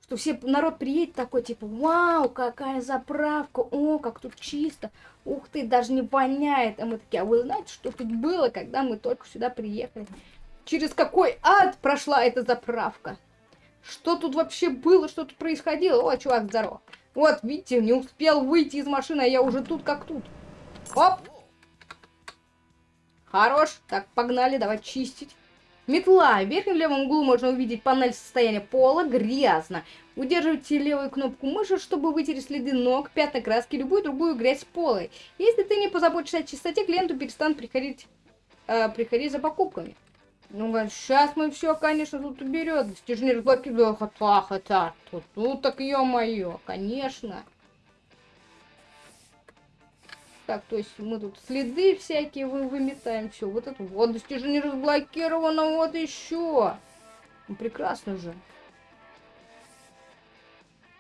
что все народ приедет такой, типа, вау, какая заправка, о, как тут чисто, ух ты, даже не воняет. А мы такие, а вы знаете, что тут было, когда мы только сюда приехали? Через какой ад прошла эта заправка? Что тут вообще было, что тут происходило? О, чувак, здорово. Вот, видите, не успел выйти из машины, а я уже тут как тут. Оп! Хорош. Так, погнали, давай чистить. Метла. В верхнем левом углу можно увидеть панель состояния пола. Грязно. Удерживайте левую кнопку мыши, чтобы вытереть следы ног, пятна краски, любую другую грязь пола. Если ты не позаботишься о чистоте, клиенту перестанут приходить, э, приходить за покупками. Ну, сейчас мы все, конечно, тут уберет. Достижение разблокирует. Хотя, хотя, тут, ну так ё-моё, конечно. Так, то есть мы тут следы всякие вы выметаем. Все, вот это вот достижение разблокировано, вот еще. Ну, прекрасно же.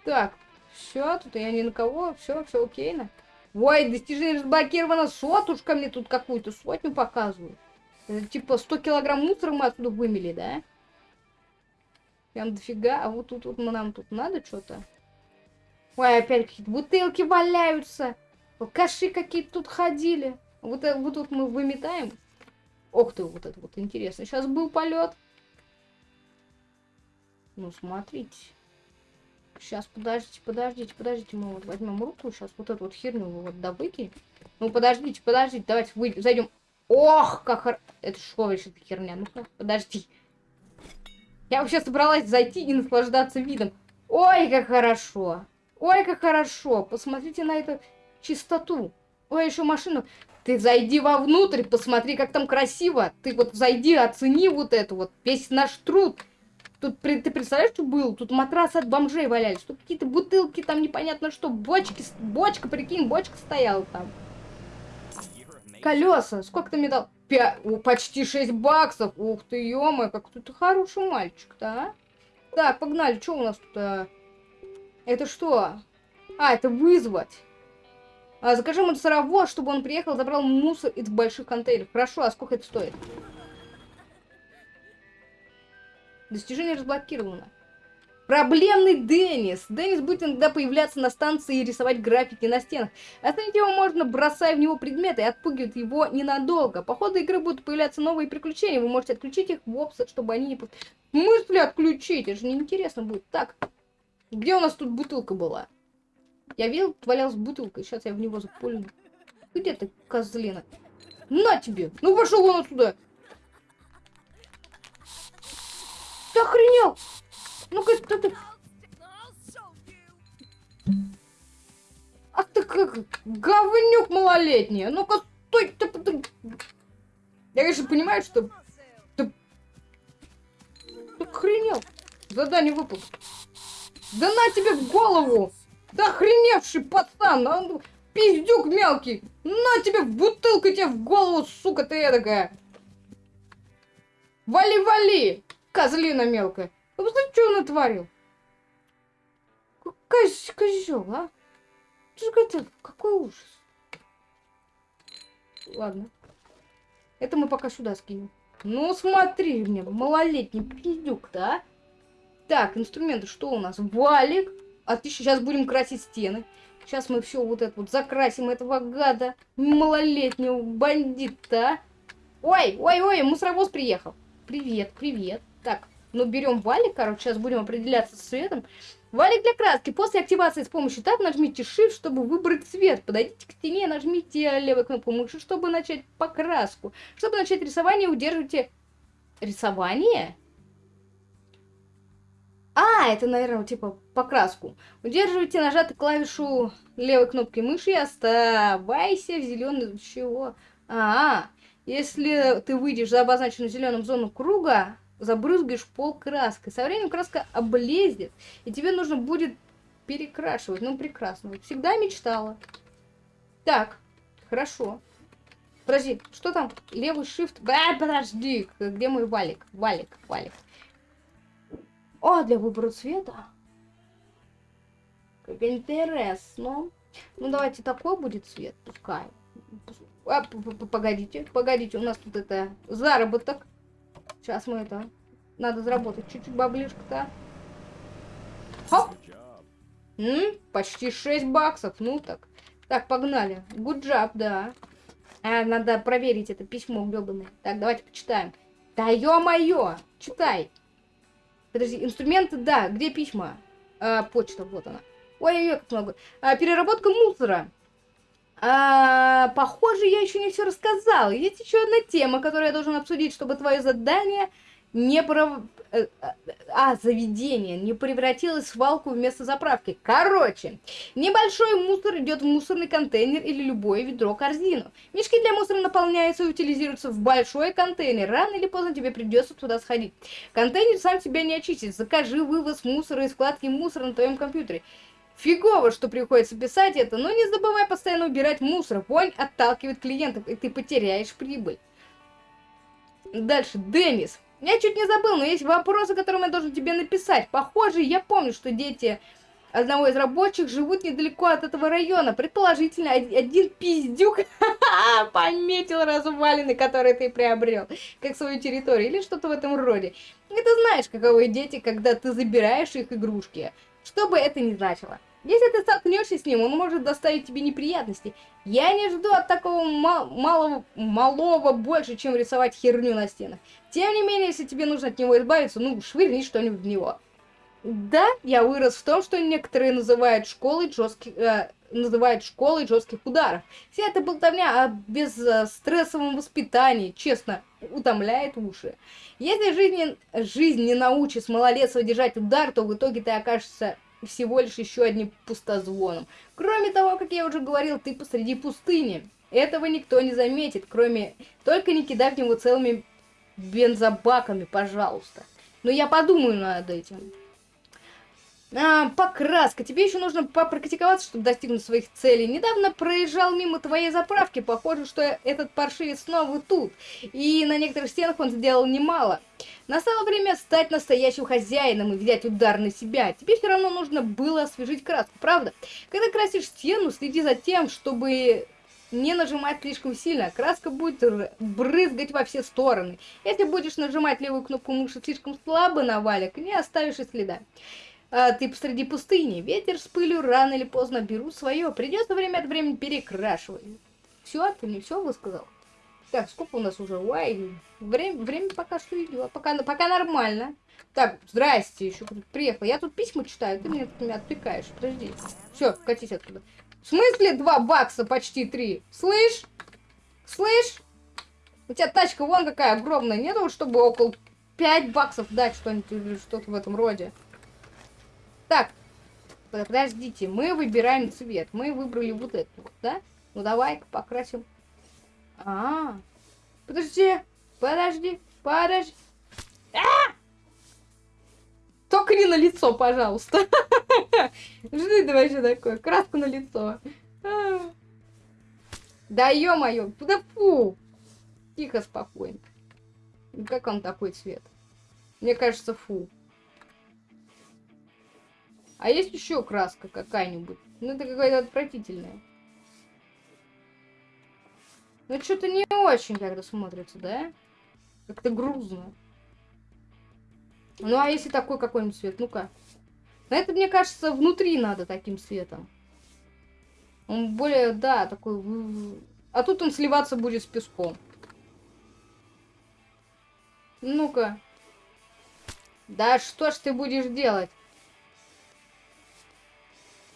Так, все, тут я ни на кого, все, все окейно. Ой, достижение разблокировано, сотушка мне тут какую-то сотню показывают. Это типа 100 килограмм мусора мы отсюда вымели, да? Прям дофига. А вот тут вот нам тут надо что-то. Ой, опять какие-то бутылки валяются. Алкаши какие-то тут ходили. Вот, э, вот тут мы выметаем. Ох ты, вот это вот интересно. Сейчас был полет. Ну, смотрите. Сейчас, подождите, подождите, подождите. Мы вот возьмем руку, сейчас вот эту вот херню вот добыкинем. Ну, подождите, подождите, давайте вы зайдем. Ох, как. Это что вообще за херня? Ну-ка, подожди. Я вообще собралась зайти и наслаждаться видом. Ой, как хорошо. Ой, как хорошо. Посмотрите на эту чистоту. Ой, еще машину. Ты зайди вовнутрь, посмотри, как там красиво. Ты вот зайди, оцени вот это вот, весь наш труд. Тут, ты представляешь, что было? Тут матрасы от бомжей валялись. Тут какие-то бутылки, там непонятно что. Бочки, бочка, прикинь, бочка стояла там. Колеса. Сколько ты мне дал? Пя... О, почти 6 баксов. Ух ты, ё как ты хороший мальчик, да? Так, погнали. Что у нас тут? А? Это что? А, это вызвать. А, закажи мусоровоз, чтобы он приехал, забрал мусор из больших контейнеров. Хорошо, а сколько это стоит? Достижение разблокировано. Проблемный Деннис. Деннис будет иногда появляться на станции и рисовать графики на стенах. Остановить его можно, бросая в него предметы, и отпугивать его ненадолго. По ходу игры будут появляться новые приключения. Вы можете отключить их в опсет, чтобы они не... В смысле отключить? Это же неинтересно будет. Так, где у нас тут бутылка была? Я видел, валялась бутылка. Сейчас я в него запулю. Где ты, козлина? На тебе! Ну пошел он отсюда! Ты охренел? Ну-ка, что ты... Ах ты как говнюк малолетний. Ну-ка, стой, ты, ты... Я, конечно, понимаю, что... Ты... Ты охренел. Задание выпал. Да на тебе в голову! Да охреневший пацан! Он пиздюк мелкий! На тебе в бутылку тебе в голову, сука ты эдакая! Вали-вали! Козлина мелкая! Вы посмотрите, что он натворил? Коз козел, а? Это какой ужас. Ладно. Это мы пока сюда скинем. Ну, смотри мне, малолетний пиздюк, да? Так, инструменты, что у нас? Валик. Отлично, сейчас будем красить стены. Сейчас мы все вот это вот закрасим этого гада, малолетнего бандита. Ой, ой, ой, мусоровоз приехал. Привет, привет. Так, ну берем валик, короче, сейчас будем определяться с цветом. Валик для краски. После активации с помощью таб нажмите Shift, чтобы выбрать цвет. Подойдите к стене, нажмите левой кнопку мыши, чтобы начать покраску. Чтобы начать рисование, удерживайте... Рисование? А, это, наверное, типа покраску. Удерживайте нажатую клавишу левой кнопкой мыши и оставайся в зеленый... Чего? А, -а, если ты выйдешь за обозначенную зеленым зону круга, забрызгаешь пол краской. Со временем краска облезет, и тебе нужно будет перекрашивать. Ну, прекрасно. Всегда мечтала. Так, хорошо. Подожди, что там? Левый shift. А, подожди, где мой валик? Валик, валик. О, для выбора цвета. Как интересно. Ну, давайте такой будет цвет, пускай. А, погодите, погодите, у нас тут это заработок. Сейчас мы это... Надо заработать чуть-чуть баблишка-то. Хоп! М? Почти 6 баксов. Ну так. Так, погнали. Good job, да. А, надо проверить это письмо гребаное. Так, давайте почитаем. Да ё-моё! Читай. Подожди, инструменты, да. Где письма? А, почта, вот она. Ой-ой-ой, как много. А, переработка мусора. А, похоже, я еще не все рассказала. Есть еще одна тема, которую я должен обсудить, чтобы твое задание не пров... Э, а, заведение не превратилось в свалку вместо заправки. Короче, небольшой мусор идет в мусорный контейнер или любое ведро-корзину. Мешки для мусора наполняются и утилизируются в большой контейнер. Рано или поздно тебе придется туда сходить. Контейнер сам себя не очистит. Закажи вывоз мусора из вкладки мусора на твоем компьютере. Фигово, что приходится писать это, но не забывай постоянно убирать мусор. Вонь отталкивает клиентов, и ты потеряешь прибыль. Дальше, Деннис. Я чуть не забыл, но есть вопросы, которые я должен тебе написать. Похоже, я помню, что дети одного из рабочих живут недалеко от этого района. Предположительно, один пиздюк <laughs> пометил развалины, которые ты приобрел, как свою территорию, или что-то в этом роде. И ты знаешь, каковы дети, когда ты забираешь их игрушки. Что бы это ни значило. Если ты столкнешься с ним, он может доставить тебе неприятности. Я не жду от такого мал малого, малого больше, чем рисовать херню на стенах. Тем не менее, если тебе нужно от него избавиться, ну, швырни что-нибудь в него. Да, я вырос в том, что некоторые называют школой жестких, э, называют школой жестких ударов. Вся эта болтовня о безстрессовом воспитании, честно, утомляет уши. Если жизнь, жизнь не научит малолетства держать удар, то в итоге ты окажешься всего лишь еще одним пустозвоном. Кроме того, как я уже говорил, ты посреди пустыни. Этого никто не заметит, кроме... Только не кидай в него целыми бензобаками, пожалуйста. Но я подумаю над этим. А, покраска. Тебе еще нужно попрактиковаться, чтобы достигнуть своих целей. Недавно проезжал мимо твоей заправки. Похоже, что этот паршивец снова тут. И на некоторых стенах он сделал немало. Настало время стать настоящим хозяином и взять удар на себя. Тебе все равно нужно было освежить краску, правда? Когда красишь стену, следи за тем, чтобы не нажимать слишком сильно. Краска будет брызгать во все стороны. Если будешь нажимать левую кнопку мыши слишком слабо на валик, не оставишь и следа а, ты посреди пустыни. Ветер с пылью рано или поздно берут свое. Придется время от времени перекрашивать. Все, ты не все высказал? Так, сколько у нас уже? Ой, время, время пока что идет. Пока, пока нормально. Так, здрасте, еще приехал. Я тут письма читаю, ты меня, ты меня отвлекаешь. Подожди. Все, катись оттуда. В смысле два бакса почти три? Слышь? Слышь? У тебя тачка вон какая огромная. Нету, чтобы около 5 баксов дать что-нибудь или что-то в этом роде. Так, подождите, мы выбираем цвет. Мы выбрали вот эту вот, да? Ну давай-ка покрасим. А, -а, а, подожди, подожди, подожди. А! Только не на лицо, пожалуйста. <laughs> Жди, давай что такое? Краску на лицо. А. Да ё-моё, да фу. Тихо, спокойно. Как он такой цвет? Мне кажется, фу. А есть еще краска какая-нибудь? Ну, это какая-то отвратительная. Ну, что-то не очень как-то смотрится, да? Как-то грузно. Ну, а если такой какой-нибудь цвет? Ну-ка. На это, мне кажется, внутри надо таким цветом. Он более, да, такой... А тут он сливаться будет с песком. Ну-ка. Да что ж ты будешь делать?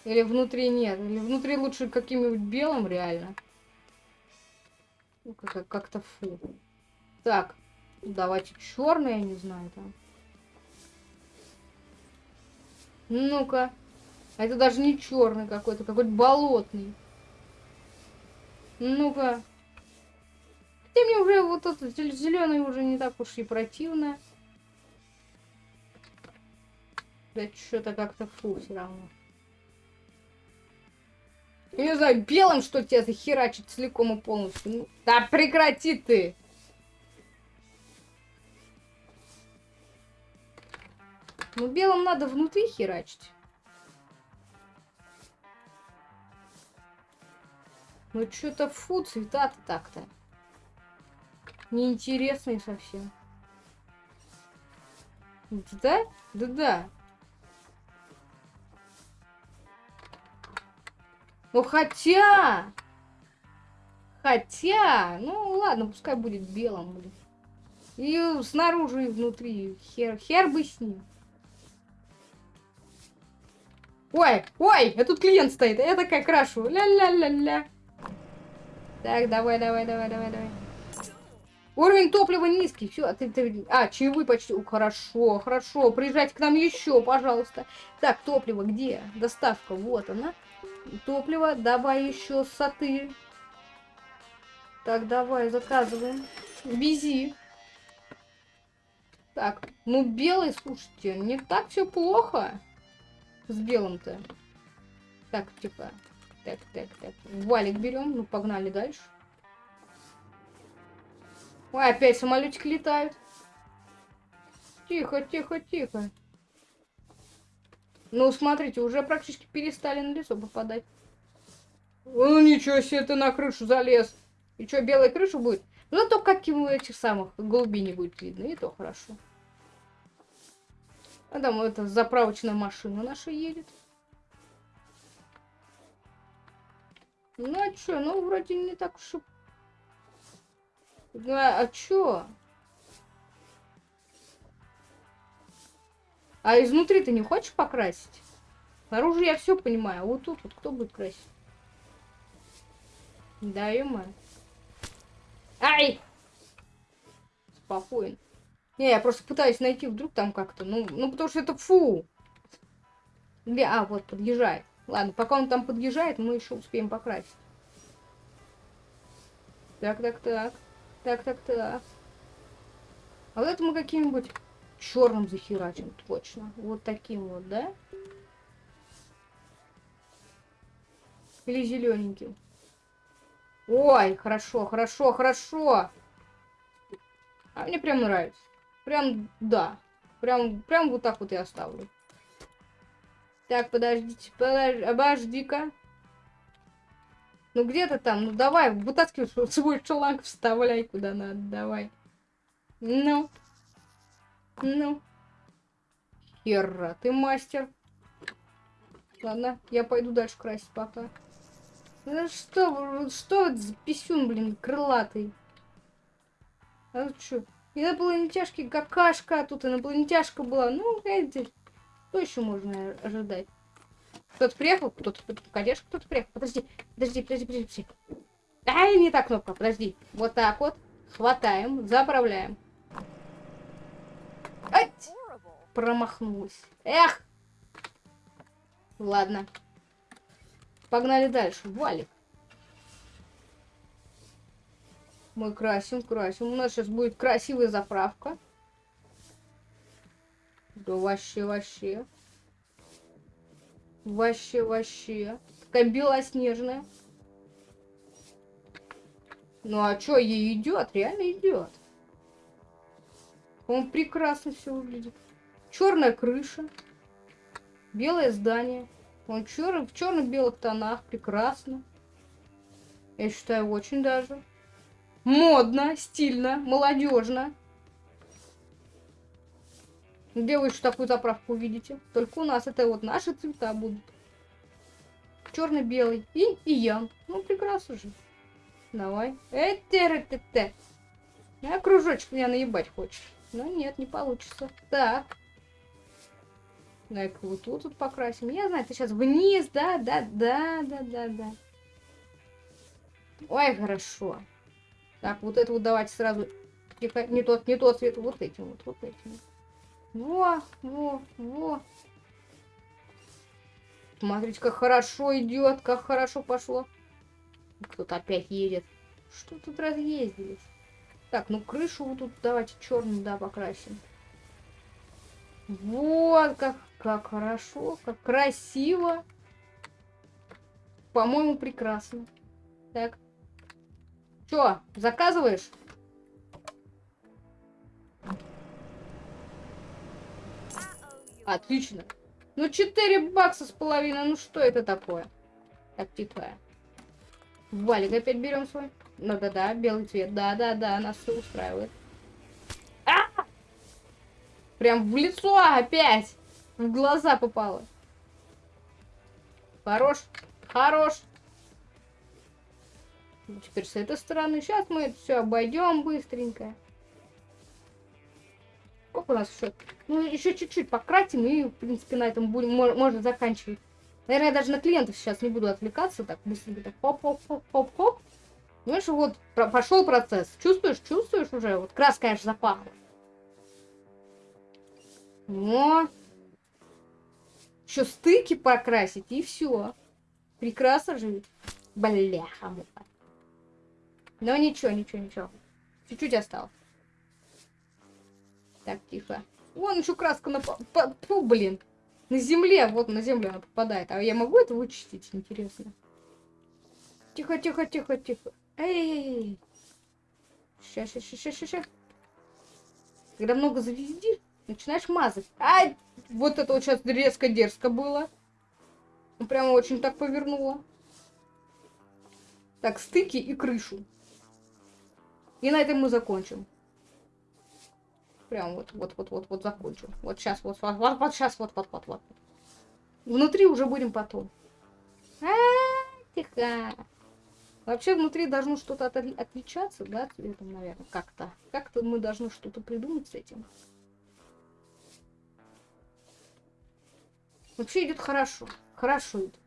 Или внутри нет. Или внутри лучше каким-нибудь белым реально. Ну, как-то фу. Так, давайте черный, я не знаю там. Ну-ка. А это даже не черный какой-то, какой-то болотный. Ну-ка. Хотя мне уже вот этот зеленый уже не так уж и противно. Да что-то как-то фу все равно. Не знаю, белым что тебя захерачит целиком и полностью. Ну, да прекрати ты! Ну, белым надо внутри херачить. Ну, что-то фу, цвета-то так-то. Неинтересные совсем. Да? Да-да. Ну хотя... Хотя... Ну ладно, пускай будет белым. Блин. И снаружи, и внутри. Хер, хер бы с ним. Ой, ой, а тут клиент стоит. Я такая крашу. Ля-ля-ля-ля. Так, давай, давай, давай, давай, давай. Уровень топлива низкий. Все, а ты, ты... А, чаевые почти. О, хорошо, хорошо. Приезжайте к нам еще, пожалуйста. Так, топливо где? Доставка, вот она. Топливо, давай еще соты. Так, давай, заказываем. Вези. Так, ну белый, слушайте, не так все плохо с белым-то. Так, типа, так, так, так. Валик берем, ну погнали дальше. Ой, опять самолетик летает. Тихо, тихо, тихо. Ну, смотрите, уже практически перестали на лицо попадать. Ну, ничего себе, ты на крышу залез. И что, белая крыша будет? Ну, зато как ему этих самых голубей не будет видно, и то хорошо. А там эта заправочная машина наша едет. Ну, а чё? Ну, вроде не так уж и... Ну, а, а чё? А изнутри ты не хочешь покрасить? Снаружи я все понимаю, а вот тут вот кто будет красить? Да, ё Ай! Спокойно. Не, я просто пытаюсь найти вдруг там как-то. Ну, ну, потому что это фу. Где? А, вот, подъезжает. Ладно, пока он там подъезжает, мы еще успеем покрасить. Так, так, так. Так, так, так. А вот это мы каким-нибудь черным захерачим, точно. Вот таким вот, да? Или зелененьким. Ой, хорошо, хорошо, хорошо. А мне прям нравится. Прям, да. Прям, прям вот так вот я оставлю. Так, подождите, подожди, обожди-ка. Ну где-то там, ну давай, вытаскивай <laughs> свой шланг, вставляй куда надо, давай. Ну. Ну. Хера, ты мастер. Ладно, я пойду дальше красить пока. Ну что, что это за писюн, блин, крылатый? А ну что? Инопланетяшки какашка, а тут инопланетяшка была. Ну, эти, что еще можно ожидать? Кто-то приехал, кто-то, конечно, кто-то приехал. Подожди, подожди, подожди, подожди, подожди. Ай, не та кнопка, подожди. Вот так вот. Хватаем, заправляем. Промахнулась. Эх! Ладно. Погнали дальше. Валик. Мы красим, красим. У нас сейчас будет красивая заправка. Да вообще, вообще. Вообще, вообще. Такая белоснежная. Ну а что, ей идет? Реально идет. Он прекрасно все выглядит. Черная крыша. Белое здание. Он чер... в черно-белых тонах. Прекрасно. Я считаю, очень даже. Модно, стильно, молодежно. Где вы еще такую заправку увидите? Только у нас это вот наши цвета будут. Черно-белый и, и ян. Ну, прекрасно же. Давай. Эте-ре-те-те. А кружочек меня наебать хочешь. Но нет, не получится. Так. Дай-ка вот тут вот покрасим. Я знаю, ты сейчас вниз, да, да, да, да, да, да. Ой, хорошо. Так, вот это вот давайте сразу. Тихо, не тот, не тот цвет, вот этим вот, вот этим. Во, во, во. Смотрите, как хорошо идет, как хорошо пошло. Кто-то опять едет. Что тут разъездились? Так, ну крышу вот тут давайте черную, да, покрасим. Вот, как, как хорошо, как красиво. По-моему, прекрасно. Так. Чё, заказываешь? Отлично. Ну, 4 бакса с половиной. Ну, что это такое? Так, тихо. Валик опять берем свой. Ну, да-да, белый цвет. Да-да-да, нас все устраивает. А! Прям в лицо опять. В глаза попало. Хорош. Хорош. Ну, теперь с этой стороны. Сейчас мы это все обойдем быстренько. Сколько у нас еще? Ну, еще чуть-чуть пократим и, в принципе, на этом будем, можно заканчивать. Наверное, я даже на клиентов сейчас не буду отвлекаться. Так, быстренько так, хоп-хоп-хоп-хоп-хоп. Что вот пошел процесс. Чувствуешь, чувствуешь уже? Вот краска, конечно, запахла. Но еще стыки покрасить и все. Прекрасно же. Бляха муха. Но ничего, ничего, ничего. Чуть-чуть осталось. Так, тихо. Вон еще краска на... Фу, блин. На земле, вот на землю она попадает. А я могу это вычистить, интересно? Тихо, тихо, тихо, тихо. Эй, Сейчас, сейчас, сейчас, сейчас. Когда много завездишь, Начинаешь мазать. Ай! Вот это вот сейчас резко дерзко было. Ну, прямо очень так повернуло. Так, стыки и крышу. И на этом мы закончим. Прям вот, вот, вот, вот, вот закончим. Вот сейчас, вот, вот, вот, вот сейчас, вот, вот, вот, вот. Внутри уже будем потом. А, -а, -а тихо. Вообще внутри должно что-то от, отличаться, да, цветом, наверное, как-то. Как-то мы должны что-то придумать с этим. Вообще идет хорошо. Хорошо идет.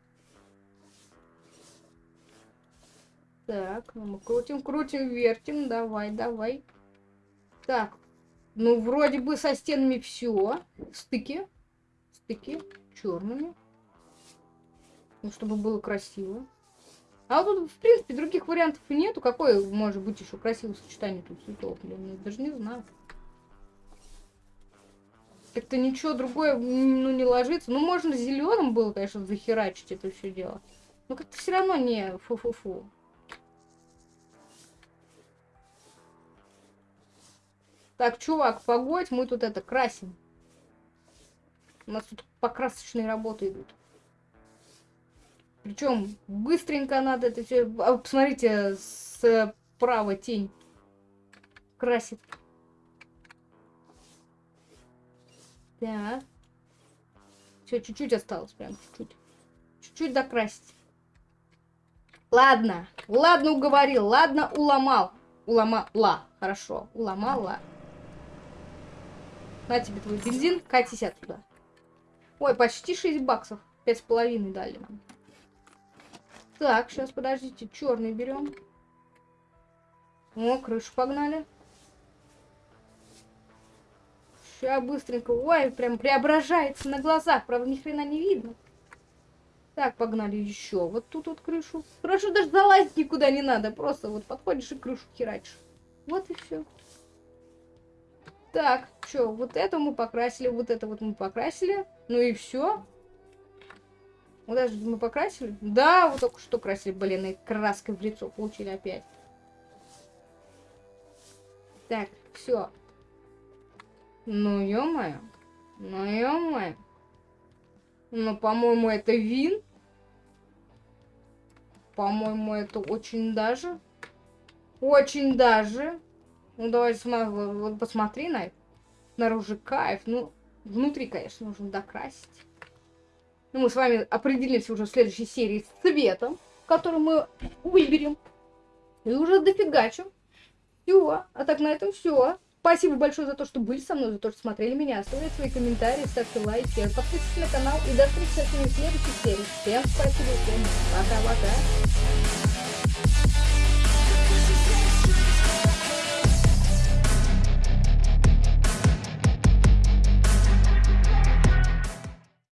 Так, ну мы крутим, крутим, вертим. Давай, давай. Так. Ну, вроде бы со стенами все. Стыки. Стыки черными. Ну, чтобы было красиво. А вот тут, в принципе, других вариантов и нету. Какое может быть еще красивое сочетание тут цветов? Блин, я даже не знаю. Как-то ничего другое ну, не ложится. Ну, можно зеленым было, конечно, захерачить это все дело. Но как-то все равно не фу-фу-фу. Так, чувак, погодь, мы тут это красим. У нас тут покрасочные работы идут. Причем быстренько надо это все. А, посмотрите, справа тень красит. Так. Все, чуть-чуть осталось, прям чуть-чуть. Чуть-чуть докрасить. Ладно, ладно уговорил, ладно уломал. Уломала, хорошо, уломала. На тебе твой бензин, катись отсюда. Ой, почти 6 баксов. Пять с половиной дали нам. Так, сейчас, подождите, черный берем. О, крышу погнали. Сейчас быстренько. Ой, прям преображается на глазах. Правда, ни хрена не видно. Так, погнали еще. Вот тут вот крышу. Хорошо, даже залазить никуда не надо. Просто вот подходишь и крышу херачишь. Вот и все. Так, что, вот это мы покрасили, вот это вот мы покрасили. Ну и все. Вот это мы покрасили. Да, вот только что красили, блин, и краской в лицо получили опять. Так, все. Ну, ё-моё. Ну, ё-моё. Ну, по-моему, это вин. По-моему, это очень даже. Очень даже. Ну, давай посмотри на это. Снаружи кайф. Ну, внутри, конечно, нужно докрасить. Ну, мы с вами определимся уже в следующей серии с цветом, который мы выберем. И уже дофигачим. Все. А так на этом все. Спасибо большое за то, что были со мной, за то, что смотрели меня. Оставляйте свои комментарии, ставьте лайки, подписывайтесь на канал и до встречи в следующей серии. Всем спасибо, всем пока-пока.